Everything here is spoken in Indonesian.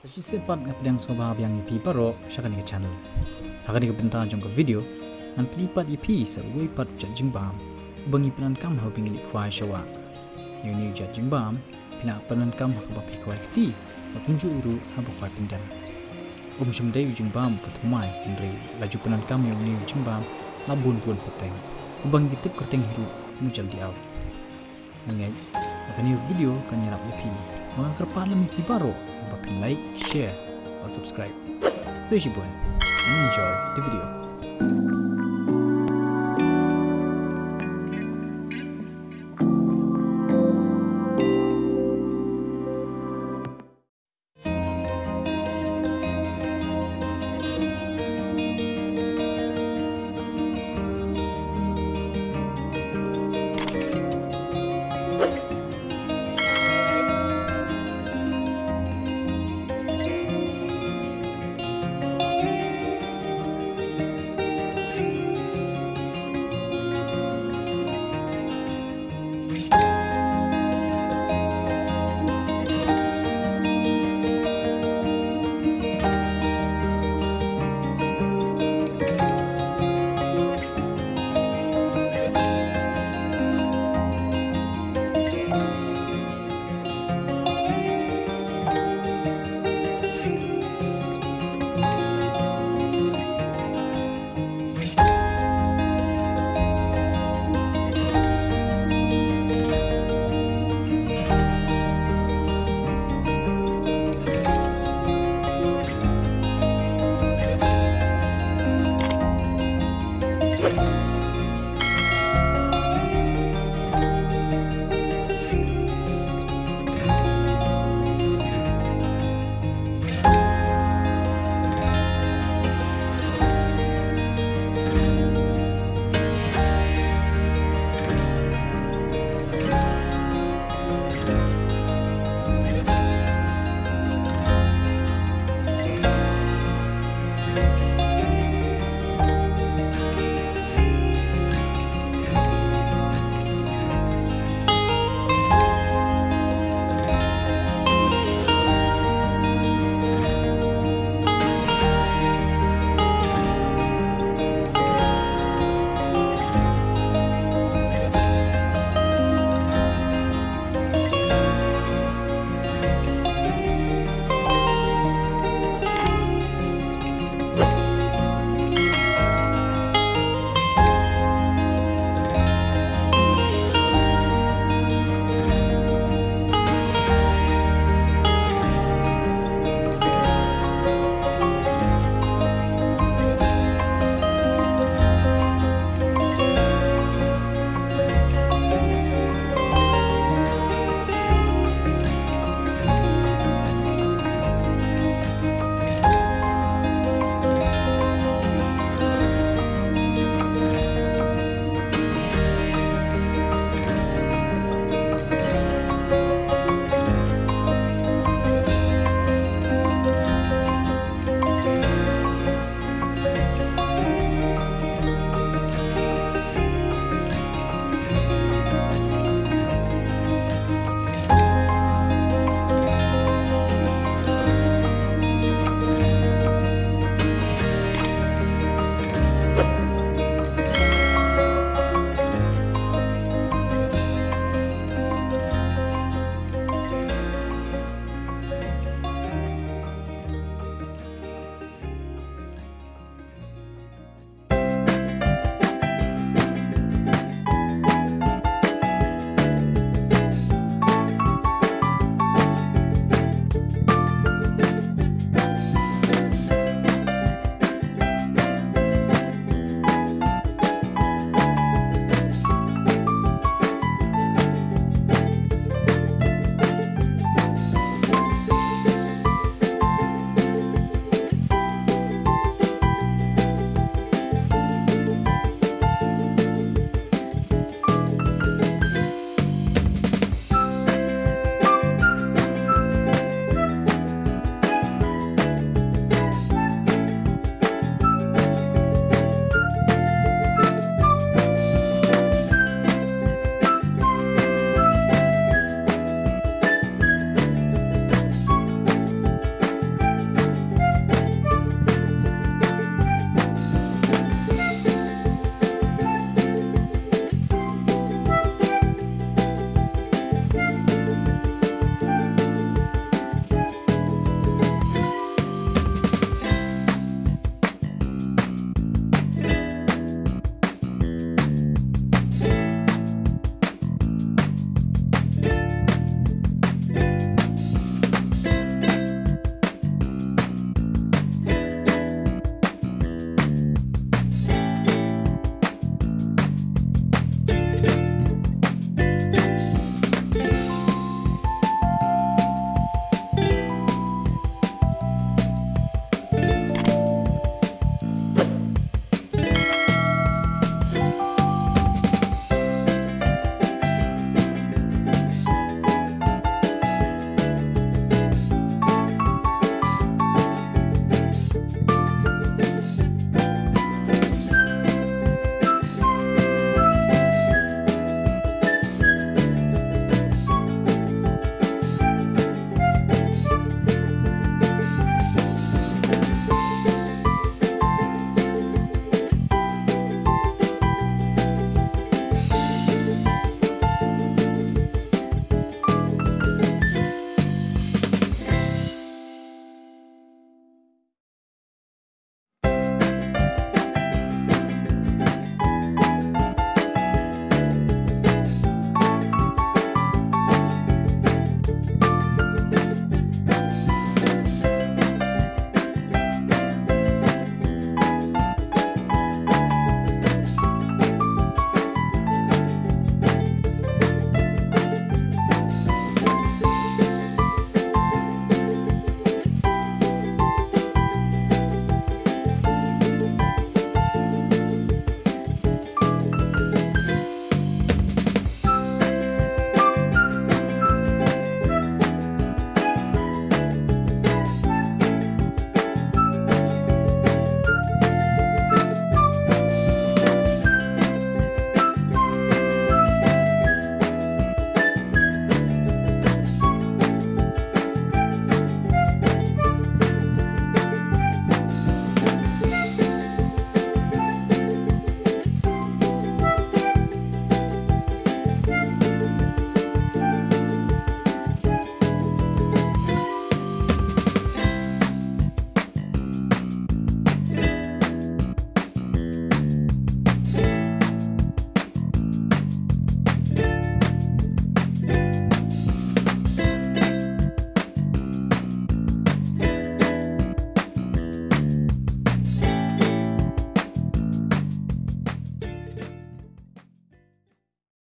Sachi sepat ngapdang soba yang ipi paro syakani ke channel. Hakani ke benta jong ke video nan pelipat ipi sa uwe pat jajing bam. Ubang ipanan kam hau pingin ikwai syawa. Yu ni jajing bam pina panan kam hau bapi kwai kti. Mapunju uru habu kwai pindan. Um syamdai ujing bam patumai kinri laju panan kam yu ni ujing bam labun pun peteng. Ubang bitip kerteng hiru mujal di au. Nangej, makani video kan nyarap ipi. Mga kerpalam ipi paro by like, share or subscribe. Rishi Bun and enjoy the video.